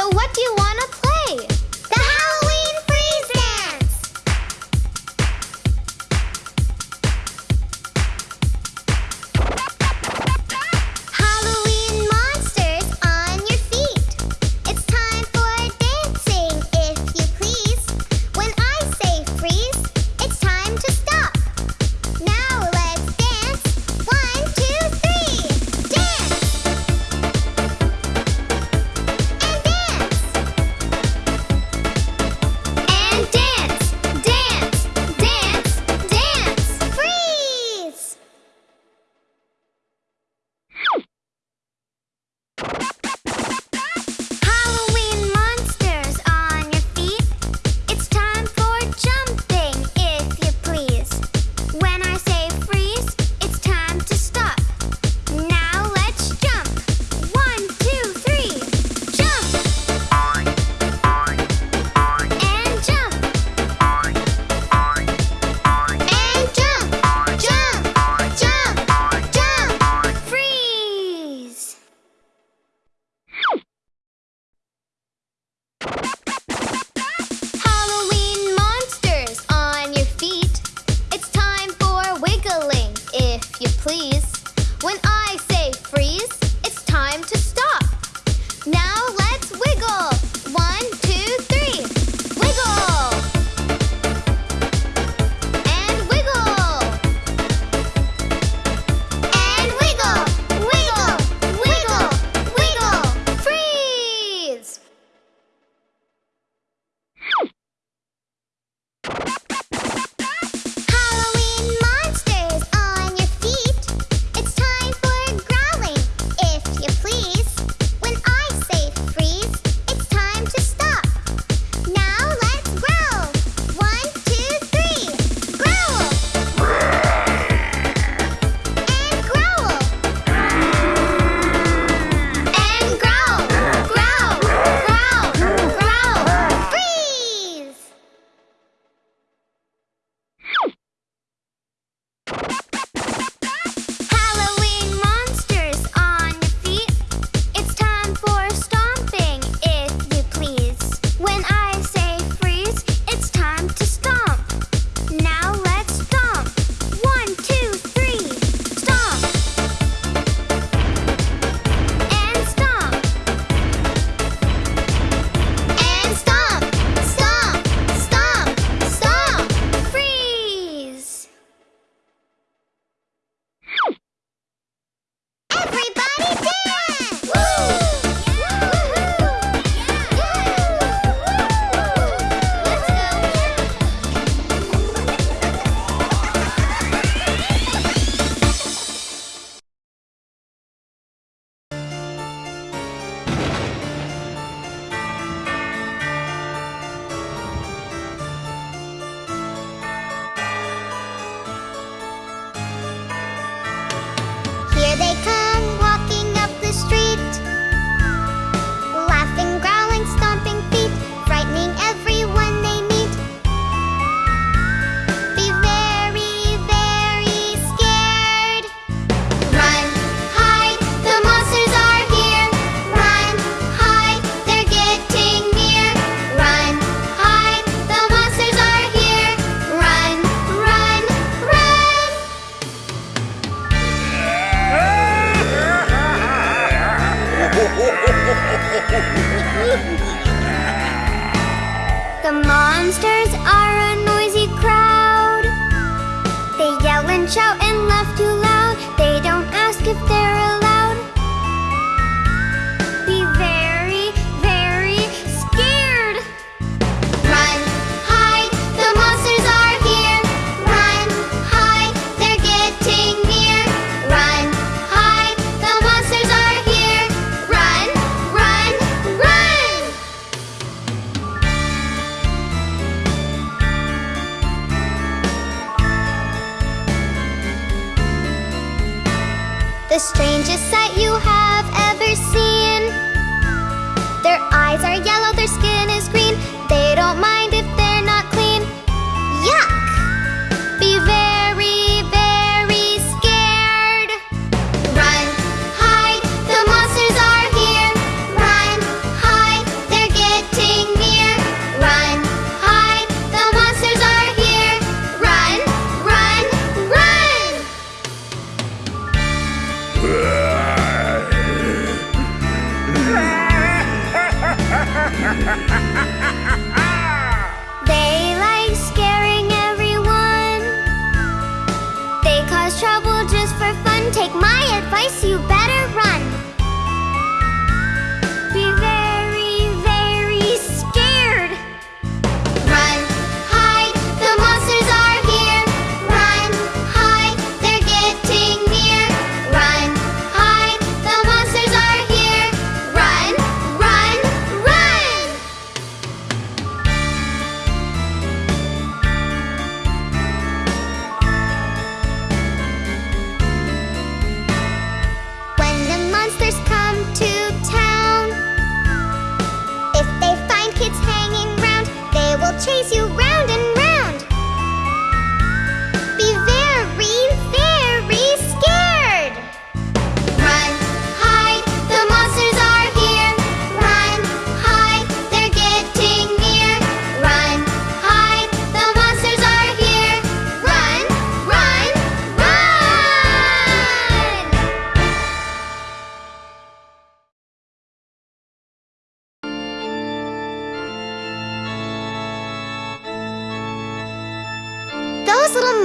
So what do you want to play? Now The monsters are a noisy crowd. They yell and shout The strangest sight you have.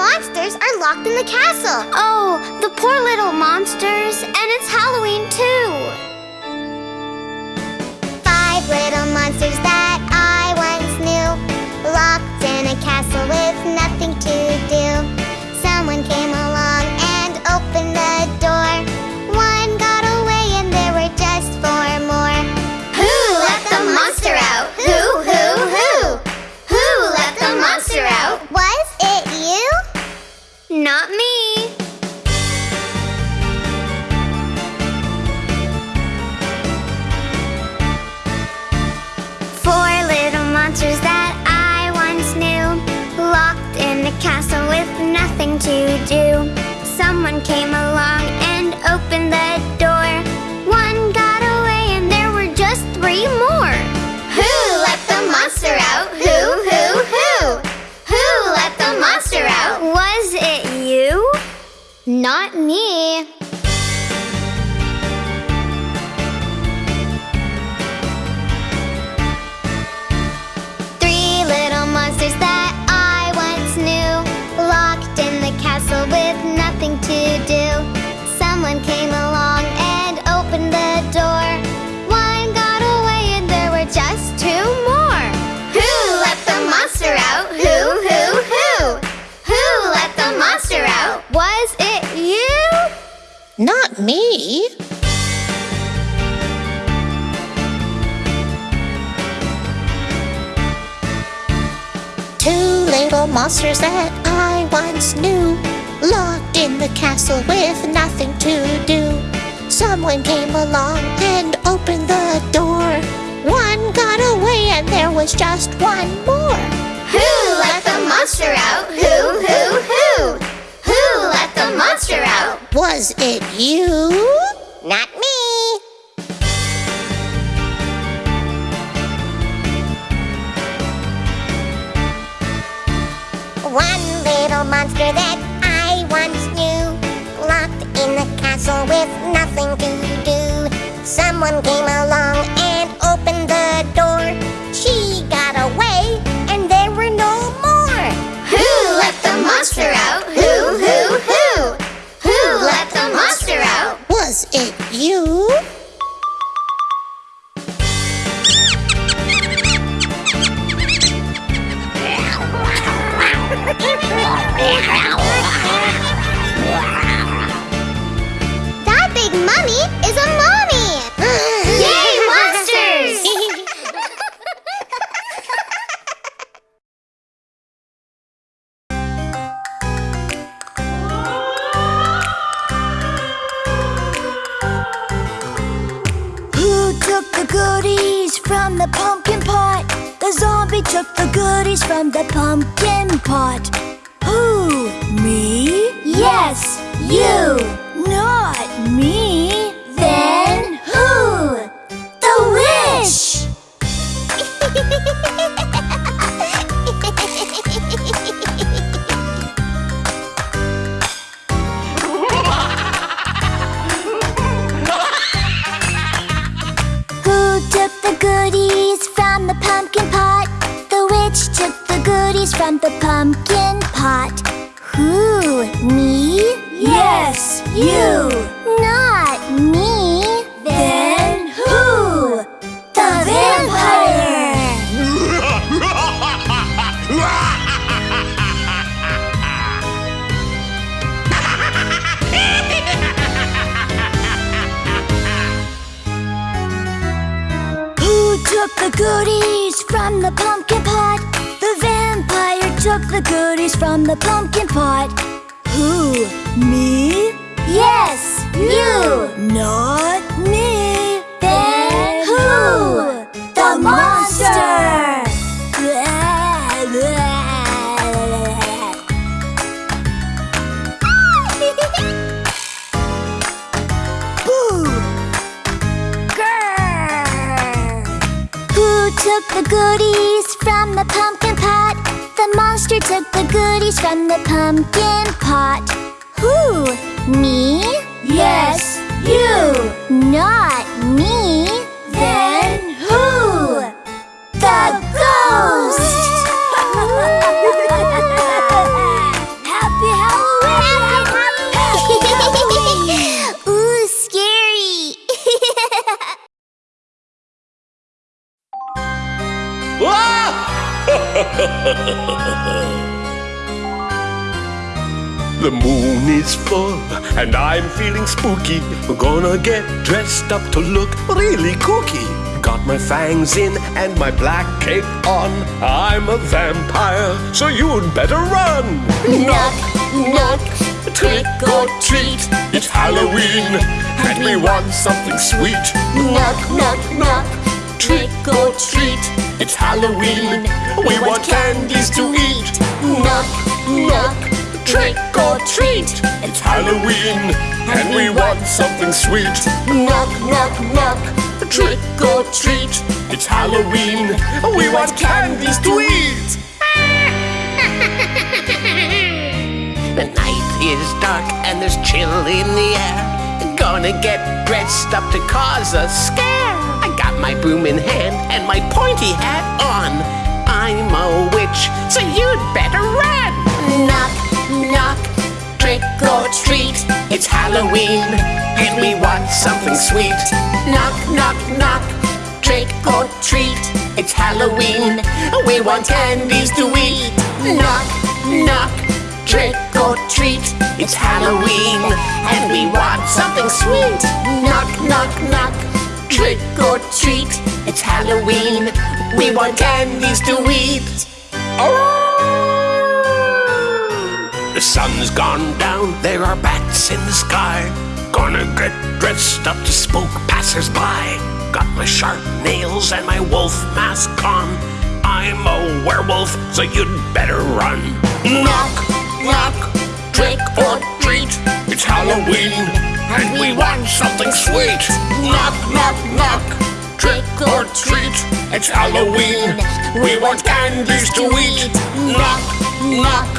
Monsters are locked in the castle. Oh, the poor little monsters. And it's Halloween too. Five little monsters that I once knew, locked in a castle with nothing to do. Someone came along Not me. Four little monsters that I once knew, locked in a castle with nothing to do. Someone came along and opened the Not me. Three little monsters that I once knew, locked in the castle with nothing to do. Someone came along and opened the door. Not me. Two little monsters that I once knew, locked in the castle with nothing to do. Someone came along and opened the door. One got away and there was just one more. Who let the monster out? Who, who, who? Was it you? Not me. One little monster that I once knew, locked in the castle with nothing to do. Someone came along took the goodies from the pumpkin pot? The zombie took the goodies from the pumpkin pot. Who? Me? Yes, you. Not me. The from the pumpkin pot. Who? Me? Yes, you. Not me. Then who? The vampire! Who took the goodies from the pumpkin? Took the goodies from the pumpkin pot. Who? Me? Yes, you. Not me. Then who? The monster! Who took the goodies from the pumpkin monster took the goodies from the pumpkin pot. Who? Me? Yes, you. Not me. The moon is full and I'm feeling spooky. We're gonna get dressed up to look really kooky. Got my fangs in and my black cape on. I'm a vampire, so you'd better run. Knock, knock, trick or treat. It's Halloween and we want something sweet. Knock, knock, knock, Trick or treat. It's Halloween. We want candies to eat. knock, knock, Trick or treat. It's Halloween and we want something sweet. knock, knock, knock. Trick or treat. It's Halloween. We want candies to eat. The night is dark and there's chill in the air. Gonna get dressed up to cause a scare. My broom in hand and my pointy hat on. I'm a witch, so you'd better run. Knock, knock, Trick or treat, it's Halloween, and we want something sweet. Knock, knock, knock. Trick or treat, it's Halloween. We want candies to eat. Knock, knock. Trick or treat, it's Halloween, and we want something sweet. Knock, knock, knock. Trick or treat, it's Halloween. We want candies to eat. Oh! The sun's gone down, there are bats in the sky. Gonna get dressed up to spook passers-by. Got my sharp nails and my wolf mask on. I'm a werewolf, so you'd better run. Knock, knock, trick or treat. It's Halloween, and we want something sweet. Knock, knock, knock, trick or treat. It's Halloween, we want candies to eat. Knock, knock,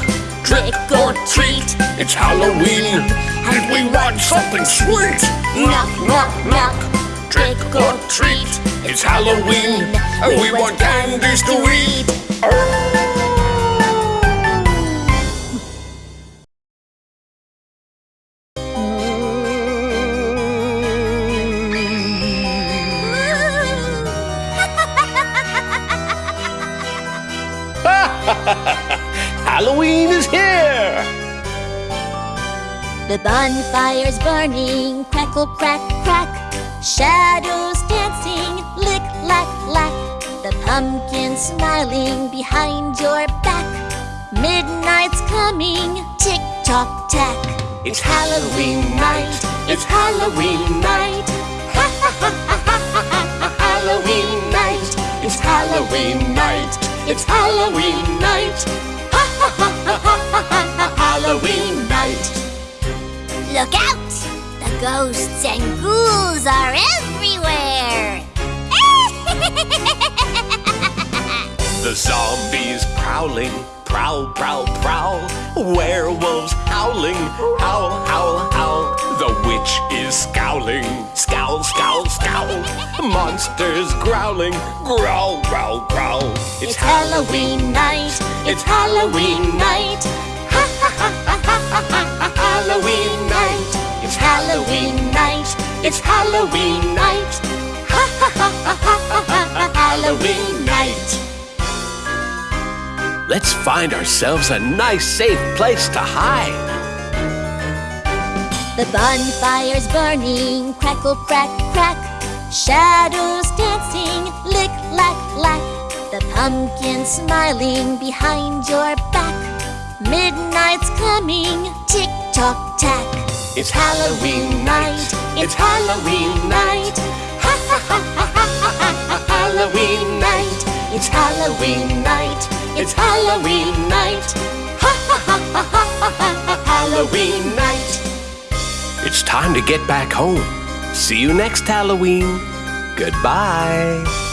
trick or treat. It's Halloween, and we want something sweet. Knock, knock, knock, trick or treat. It's Halloween, and we want candies to eat. Halloween is here! The bonfire's burning, crackle, crack, crack. Shadows dancing, lick, lack, lack. The pumpkin smiling behind your back. Midnight's coming, tick tock tack. It's Halloween night, it's Halloween night. Ha ha ha ha ha ha ha Halloween night, It's Halloween night. It's Halloween night. Ha ha ha ha ha ha ha Halloween night. Look out! The ghosts and ghouls are everywhere! The zombies prowling, prowl, prowl, prowl. Werewolves howling, howl, howl, howl. The witch is scowling, scowl, scowl, scowl. Monsters growling, growl, growl, growl. It's Halloween night! It's Halloween night! Ha ha ha ha ha ha ha Halloween night! It's Halloween night! It's Halloween night! Ha ha ha ha ha ha ha Halloween night! Let's find ourselves a nice, safe place to hide. The bonfire's burning, crackle, crack, crack. Shadows dancing, lick, lack, lack. The pumpkin smiling behind your back. Midnight's coming, tick tock tack. It's Halloween night, it's Halloween night. Ha ha ha ha ha ha ha ha Halloween night, it's Halloween night, it's Halloween night. Ha ha ha ha ha ha ha Halloween night. It's time to get back home. See you next Halloween. Goodbye.